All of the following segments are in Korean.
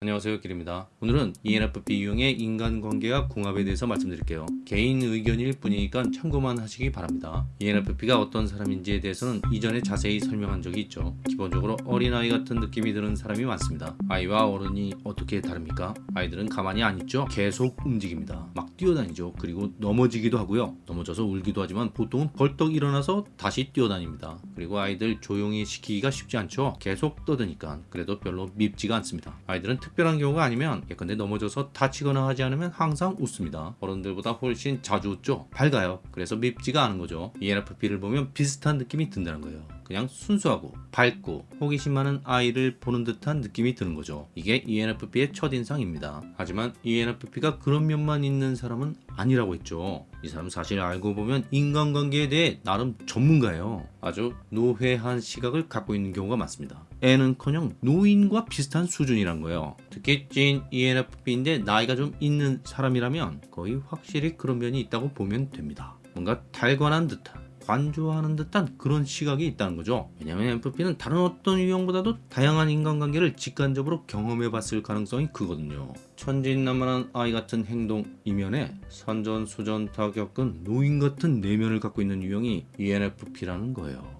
안녕하세요 길입니다. 오늘은 ENFP 유형의 인간관계와 궁합에 대해서 말씀드릴게요. 개인 의견일 뿐이니까 참고만 하시기 바랍니다. ENFP가 어떤 사람인지에 대해서는 이전에 자세히 설명한 적이 있죠. 기본적으로 어린아이 같은 느낌이 드는 사람이 많습니다. 아이와 어른이 어떻게 다릅니까? 아이들은 가만히 안 있죠. 계속 움직입니다. 막 뛰어다니죠 그리고 넘어지기도 하고요 넘어져서 울기도 하지만 보통은 벌떡 일어나서 다시 뛰어다닙니다 그리고 아이들 조용히 시키기가 쉽지 않죠 계속 떠드니까 그래도 별로 밉지가 않습니다 아이들은 특별한 경우가 아니면 예컨대 넘어져서 다치거나 하지 않으면 항상 웃습니다. 어른들보다 훨씬 자주 웃죠. 밝아요. 그래서 밉지가 않은 거죠. ENFP를 보면 비슷한 느낌이 든다는 거예요. 그냥 순수하고 밝고 호기심 많은 아이를 보는 듯한 느낌이 드는 거죠. 이게 ENFP의 첫인상입니다. 하지만 ENFP가 그런 면만 있는 사람은 아니라고 했죠. 이 사람 사실 알고 보면 인간관계에 대해 나름 전문가예요. 아주 노회한 시각을 갖고 있는 경우가 많습니다. 애는커녕 노인과 비슷한 수준이란 거예요. 특히 찐 ENFP인데 나이가 좀 있는 사람이라면 거의 확실히 그런 면이 있다고 보면 됩니다. 뭔가 달관한 듯한 관조하는 듯한 그런 시각이 있다는 거죠. 왜냐하면 MFP는 다른 어떤 유형보다도 다양한 인간관계를 직관적으로 경험해 봤을 가능성이 크거든요. 천진난만한 아이 같은 행동 이면에 선전 수전 다 겪은 노인 같은 내면을 갖고 있는 유형이 ENFP라는 거예요.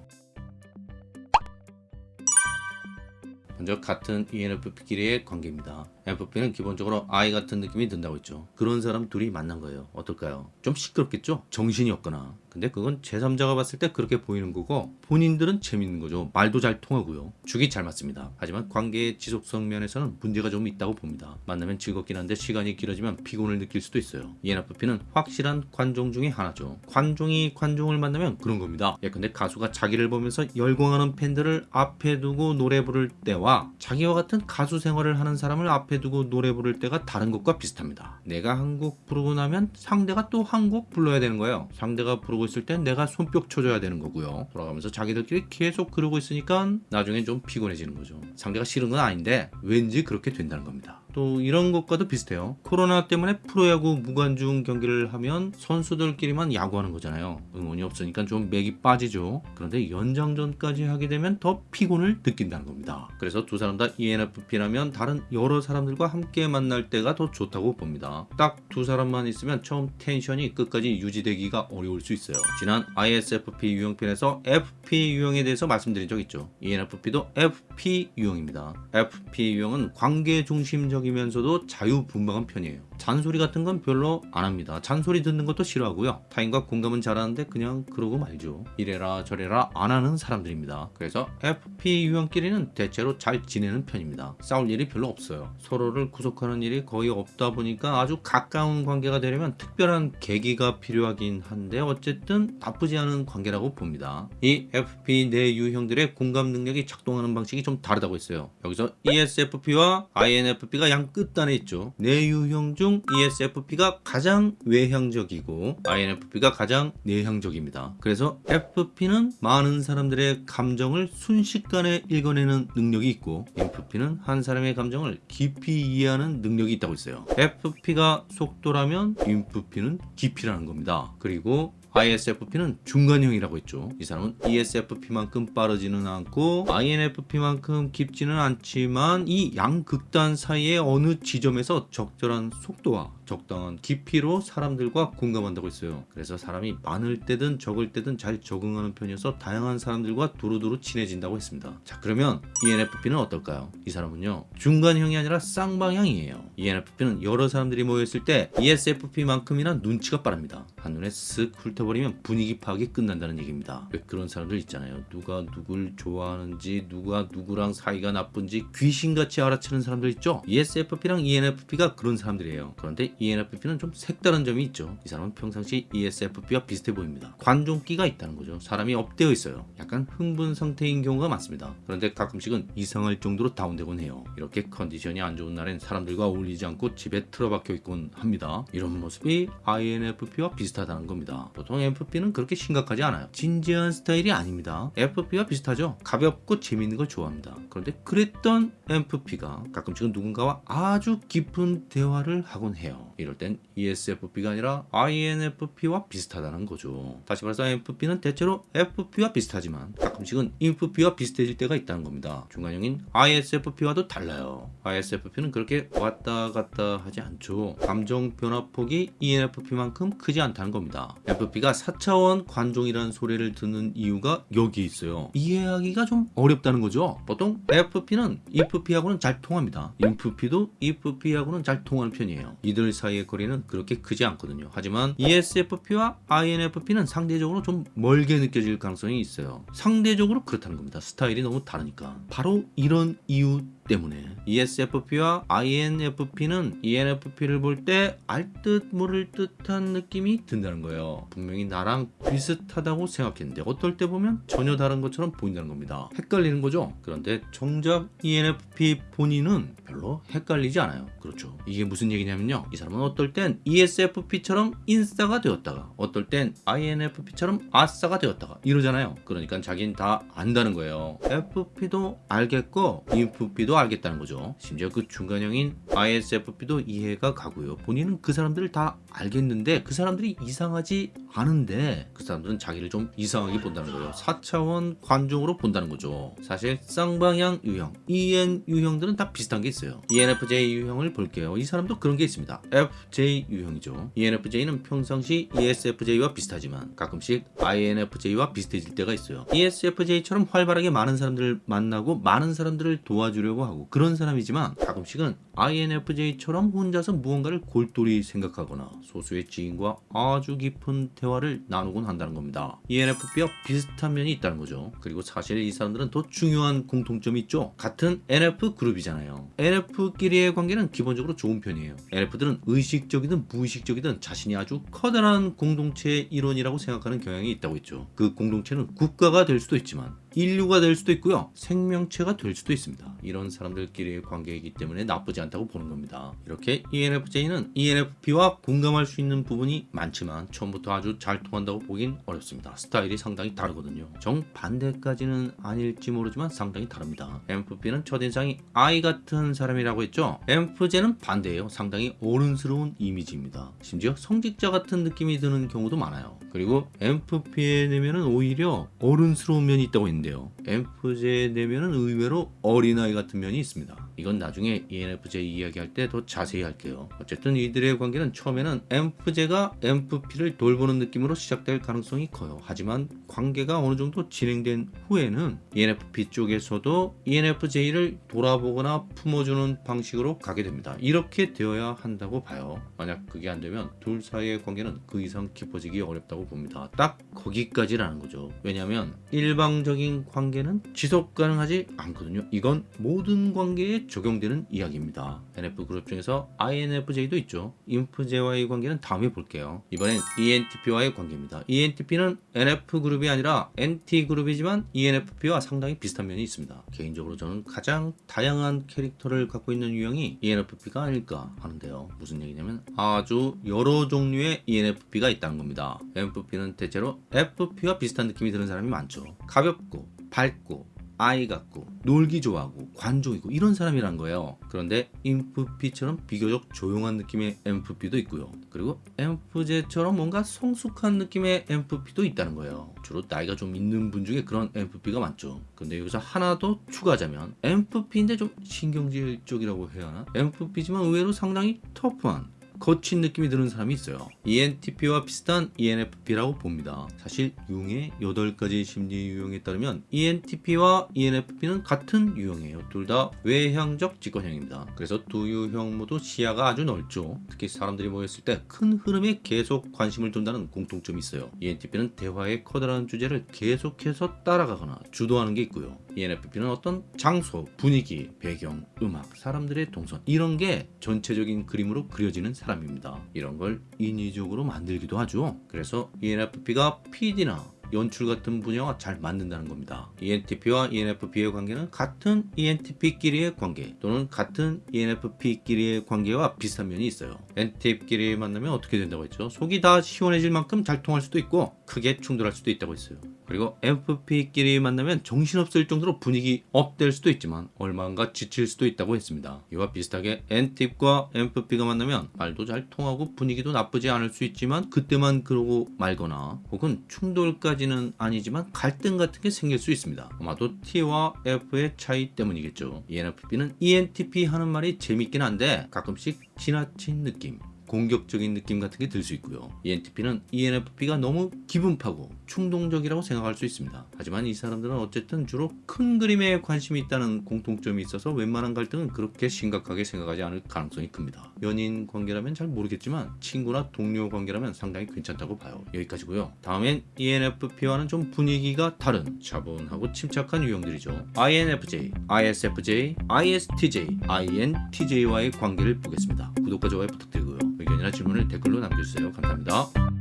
먼저 같은 ENFP끼리의 관계입니다. FP는 기본적으로 아이 같은 느낌이 든다고 했죠. 그런 사람 둘이 만난 거예요. 어떨까요? 좀 시끄럽겠죠? 정신이 없거나. 근데 그건 제3자가 봤을 때 그렇게 보이는 거고 본인들은 재밌는 거죠. 말도 잘 통하고요. 죽이 잘 맞습니다. 하지만 관계의 지속성 면에서는 문제가 좀 있다고 봅니다. 만나면 즐겁긴 한데 시간이 길어지면 피곤을 느낄 수도 있어요. ENFP는 확실한 관종 중에 하나죠. 관종이 관종을 만나면 그런 겁니다. 예컨대 가수가 자기를 보면서 열광하는 팬들을 앞에 두고 노래 부를 때와 자기와 같은 가수 생활을 하는 사람을 앞에 두고 노래 부를 때가 다른 것과 비슷합니다. 내가 한 곡 부르고 나면 상대가 또 한 곡 불러야 되는 거예요. 상대가 부르고 있을 땐 내가 손뼉 쳐줘야 되는 거고요. 돌아가면서 자기들끼리 계속 그러고 있으니까 나중엔 좀 피곤해지는 거죠. 상대가 싫은 건 아닌데 왠지 그렇게 된다는 겁니다. 또 이런 것과도 비슷해요. 코로나 때문에 프로야구 무관중 경기를 하면 선수들끼리만 야구하는 거잖아요. 응원이 없으니까 좀 맥이 빠지죠. 그런데 연장전까지 하게 되면 더 피곤을 느낀다는 겁니다. 그래서 두 사람 다 ENFP라면 다른 여러 사람들과 함께 만날 때가 더 좋다고 봅니다. 딱 두 사람만 있으면 처음 텐션이 끝까지 유지되기가 어려울 수 있어요. 지난 ISFP 유형편에서 FP 유형에 대해서 말씀드린 적 있죠. ENFP도 FP 유형입니다. FP 유형은 관계 중심적 인 이면서도 자유분방한 편이에요. 잔소리 같은 건 별로 안 합니다. 잔소리 듣는 것도 싫어하고요. 타인과 공감은 잘하는데 그냥 그러고 말죠. 이래라 저래라 안 하는 사람들입니다. 그래서 FP 유형끼리는 대체로 잘 지내는 편입니다. 싸울 일이 별로 없어요. 서로를 구속하는 일이 거의 없다 보니까 아주 가까운 관계가 되려면 특별한 계기가 필요하긴 한데 어쨌든 나쁘지 않은 관계라고 봅니다. 이 FP 내 유형들의 공감 능력이 작동하는 방식이 좀 다르다고 했어요. 여기서 ESFP와 INFP가 양 끝단에 있죠. 내 유형 중 ESFP가 가장 외향적이고 INFP가 가장 내향적입니다. 그래서 FP는 많은 사람들의 감정을 순식간에 읽어내는 능력이 있고 INFP는 한 사람의 감정을 깊이 이해하는 능력이 있다고 있어요. FP가 속도라면 INFP는 깊이라는 겁니다. 그리고 ISFP는 중간형이라고 했죠. 이 사람은 ESFP만큼 빠르지는 않고 INFP만큼 깊지는 않지만 이 양극단 사이의 어느 지점에서 적절한 속도와 적당한 깊이로 사람들과 공감한다고 했어요. 그래서 사람이 많을 때든 적을 때든 잘 적응하는 편이어서 다양한 사람들과 두루두루 친해진다고 했습니다. 자 그러면 ENFP는 어떨까요? 이 사람은요 중간형이 아니라 쌍방향이에요. ENFP는 여러 사람들이 모여있을 때 ESFP만큼이나 눈치가 빠릅니다. 한눈에 쓱 훑 어버리면 분위기 파악이 끝난다는 얘기입니다. 왜 그런 사람들 있잖아요. 누가 누굴 좋아하는지 누가 누구랑 사이가 나쁜지 귀신같이 알아채는 사람들 있죠? ESFP랑 ENFP가 그런 사람들이에요. 그런데 ENFP는 좀 색다른 점이 있죠. 이 사람은 평상시 ESFP와 비슷해 보입니다. 관종기가 있다는 거죠. 사람이 업되어 있어요. 약간 흥분 상태인 경우가 많습니다. 그런데 가끔씩은 이상할 정도로 다운되곤 해요. 이렇게 컨디션이 안 좋은 날엔 사람들과 어울리지 않고 집에 틀어박혀 있곤 합니다. 이런 모습이 INFP와 비슷하다는 겁니다. 보통 FP는 그렇게 심각하지 않아요. 진지한 스타일이 아닙니다. FP와 비슷하죠. 가볍고 재밌는 걸 좋아합니다. 그런데 그랬던 FP가 가끔씩은 누군가와 아주 깊은 대화를 하곤 해요. 이럴 땐 ESFP가 아니라 INFP와 비슷하다는 거죠. 다시 말해서 FP는 대체로 FP와 비슷하지만 가끔씩은 INFP와 비슷해질 때가 있다는 겁니다. 중간형인 ISFP와도 달라요. ISFP는 그렇게 왔다 갔다 하지 않죠. 감정 변화폭이 ENFP만큼 크지 않다는 겁니다. FP 가 4차원 관종이라는 소리를 듣는 이유가 여기 있어요. 이해하기가 좀 어렵다는 거죠. 보통 FP는 EFP하고는 잘 통합니다. INFP도 EFP하고는 잘 통하는 편이에요. 이들 사이의 거리는 그렇게 크지 않거든요. 하지만 ESFP와 INFP는 상대적으로 좀 멀게 느껴질 가능성이 있어요. 상대적으로 그렇다는 겁니다. 스타일이 너무 다르니까. 바로 이런 이유 때문에 E ESFP와 INFP는 E ENFP를 볼 때 알듯 모를 듯한 느낌이 든다는 거예요. 분명히 나랑 비슷하다고 생각했는데 어떨 때 보면 전혀 다른 것처럼 보인다는 겁니다. 헷갈리는 거죠. 그런데 정작 E ENFP 본인은 별로 헷갈리지 않아요. 그렇죠. 이게 무슨 얘기냐면요. 이 사람은 어떨 땐 E ESFP처럼 인싸가 되었다가 어떨 땐 INFP처럼 아싸가 되었다가 이러잖아요. 그러니까 자기는 다 안다는 거예요. FP도 알겠고 INFP 도 알겠다는 거죠. 심지어 그 중간형인 ISFP도 이해가 가고요. 본인은 그 사람들을 다 알겠는데 그 사람들이 이상하지 않은데 그 사람들은 자기를 좀 이상하게 본다는 거예요. 4차원 관종으로 본다는 거죠. 사실 쌍방향 유형, EN 유형들은 다 비슷한 게 있어요. ENFJ 유형을 볼게요. 이 사람도 그런 게 있습니다. FJ 유형이죠. ENFJ는 평상시 ESFJ와 비슷하지만 가끔씩 INFJ와 비슷해질 때가 있어요. ESFJ처럼 활발하게 많은 사람들을 만나고 많은 사람들을 도와주려고 하고 그런 사람이지만 가끔씩은 INFJ처럼 혼자서 무언가를 골똘히 생각하거나 소수의 지인과 아주 깊은 대화를 나누곤 한다는 겁니다. ENFP와 비슷한 면이 있다는 거죠. 그리고 사실 이 사람들은 더 중요한 공통점이 있죠. 같은 NF 그룹이잖아요. NF끼리의 관계는 기본적으로 좋은 편이에요. NF들은 의식적이든 무의식적이든 자신이 아주 커다란 공동체의 일원이라고 생각하는 경향이 있다고 했죠. 그 공동체는 국가가 될 수도 있지만 인류가 될 수도 있고요. 생명체가 될 수도 있습니다. 이런 사람들끼리의 관계이기 때문에 나쁘지 않다고 보는 겁니다. 이렇게 ENFJ는 ENFP와 공감할 수 있는 부분이 많지만 처음부터 아주 잘 통한다고 보긴 어렵습니다. 스타일이 상당히 다르거든요. 정반대까지는 아닐지 모르지만 상당히 다릅니다. MFP는 첫인상이 아이 같은 사람이라고 했죠. MFJ는 반대예요. 상당히 어른스러운 이미지입니다. 심지어 성직자 같은 느낌이 드는 경우도 많아요. 그리고 MFP의 내면은 오히려 어른스러운 면이 있다고 했는데 요. MFJ의 내면은 의외로 어린아이 같은 면이 있습니다. 이건 나중에 ENFJ 이야기할 때 더 자세히 할게요. 어쨌든 이들의 관계는 처음에는 MFJ가 MFP를 돌보는 느낌으로 시작될 가능성이 커요. 하지만 관계가 어느 정도 진행된 후에는 ENFP 쪽에서도 ENFJ를 돌아보거나 품어주는 방식으로 가게 됩니다. 이렇게 되어야 한다고 봐요. 만약 그게 안 되면 둘 사이의 관계는 그 이상 깊어지기 어렵다고 봅니다. 딱 거기까지라는 거죠. 왜냐하면 일방적인 관계는 지속 가능하지 않거든요. 이건 모든 관계에 적용되는 이야기입니다. NF 그룹 중에서 INFJ도 있죠. 인프제와의 관계는 다음에 볼게요. 이번엔 ENTP와의 관계입니다. ENTP는 NF 그룹이 아니라 NT 그룹이지만 E ENFP와 상당히 비슷한 면이 있습니다. 개인적으로 저는 가장 다양한 캐릭터를 갖고 있는 유형이 ENFP가 아닐까 하는데요. 무슨 얘기냐면 아주 여러 종류의 ENFP가 있다는 겁니다. NFP는 대체로 FP와 비슷한 느낌이 드는 사람이 많죠. 가볍고 밝고 아이 같고 놀기 좋아하고 관종이고 이런 사람이란 거예요. 그런데 인프피처럼 비교적 조용한 느낌의 MFP도 있고요. 그리고 MFJ처럼 뭔가 성숙한 느낌의 MFP도 있다는 거예요. 주로 나이가 좀 있는 분 중에 그런 MFP가 많죠. 근데 여기서 하나 더 추가하자면 MFP인데 좀 신경질 쪽이라고 해야 하나? MFP지만 의외로 상당히 터프한 거친 느낌이 드는 사람이 있어요. ENTP와 비슷한 ENFP라고 봅니다. 사실 융의 8가지 심리 유형에 따르면 ENTP와 ENFP는 같은 유형이에요. 둘 다 외향적 직관형입니다. 그래서 두 유형 모두 시야가 아주 넓죠. 특히 사람들이 모였을 때 큰 흐름에 계속 관심을 둔다는 공통점이 있어요. ENTP는 대화의 커다란 주제를 계속해서 따라가거나 주도하는 게 있고요. ENFP는 어떤 장소, 분위기, 배경, 음악, 사람들의 동선 이런 게 전체적인 그림으로 그려지는 사람입니다. 이런 걸 인위적으로 만들기도 하죠. 그래서 ENFP가 PD나 연출 같은 분야와 잘 맞는다는 겁니다. ENTP와 ENFP의 관계는 같은 ENTP끼리의 관계 또는 같은 ENFP끼리의 관계와 비슷한 면이 있어요. NTP끼리 만나면 어떻게 된다고 했죠? 속이 다 시원해질 만큼 잘 통할 수도 있고 크게 충돌할 수도 있다고 했어요. 그리고 FP끼리 만나면 정신없을 정도로 분위기 업될 수도 있지만 얼마인가 지칠 수도 있다고 했습니다. 이와 비슷하게 N팁과 MFP가 만나면 말도 잘 통하고 분위기도 나쁘지 않을 수 있지만 그때만 그러고 말거나 혹은 충돌까지는 아니지만 갈등 같은 게 생길 수 있습니다. 아마도 T와 F의 차이 때문이겠죠. ENFP는 ENTP 하는 말이 재밌긴 한데 가끔씩 지나친 느낌 공격적인 느낌 같은 게 들 수 있고요. ENTP는 ENFP가 너무 기분파고 충동적이라고 생각할 수 있습니다. 하지만 이 사람들은 어쨌든 주로 큰 그림에 관심이 있다는 공통점이 있어서 웬만한 갈등은 그렇게 심각하게 생각하지 않을 가능성이 큽니다. 연인 관계라면 잘 모르겠지만 친구나 동료 관계라면 상당히 괜찮다고 봐요. 여기까지고요. 다음엔 ENFP와는 좀 분위기가 다른 차분하고 침착한 유형들이죠. INFJ, ISFJ, ISTJ, INTJ와의 관계를 보겠습니다. 구독과 좋아요 부탁드리고요. 의견이나 질문을 댓글로 남겨주세요. 감사합니다.